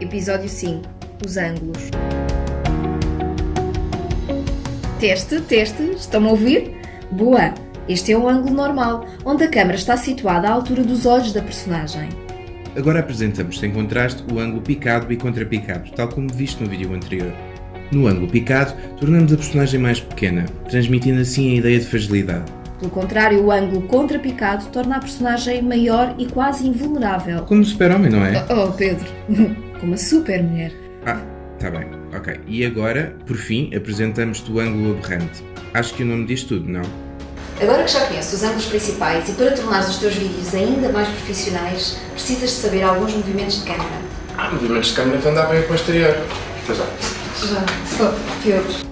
Episódio 5 Os ângulos. Teste, teste, estão-me a ouvir? Boa! Este é o ângulo normal, onde a câmera está situada à altura dos olhos da personagem. Agora apresentamos sem contraste o ângulo picado e contrapicado, tal como visto no vídeo anterior. No ângulo picado, tornamos a personagem mais pequena, transmitindo assim a ideia de fragilidade. Pelo contrário, o ângulo contrapicado torna a personagem maior e quase invulnerável. Como o super-homem, não é? Oh, Pedro, como a super mulher. Ah, tá bem, ok. E agora, por fim, apresentamos-te o ângulo aberrante. Acho que o nome diz tudo, não? Agora que já conheces os ângulos principais e para tornares os teus vídeos ainda mais profissionais, precisas de saber alguns movimentos de câmera. Ah, movimentos de câmera então dá bem para o exterior. Até já. Já, oh, Pedro.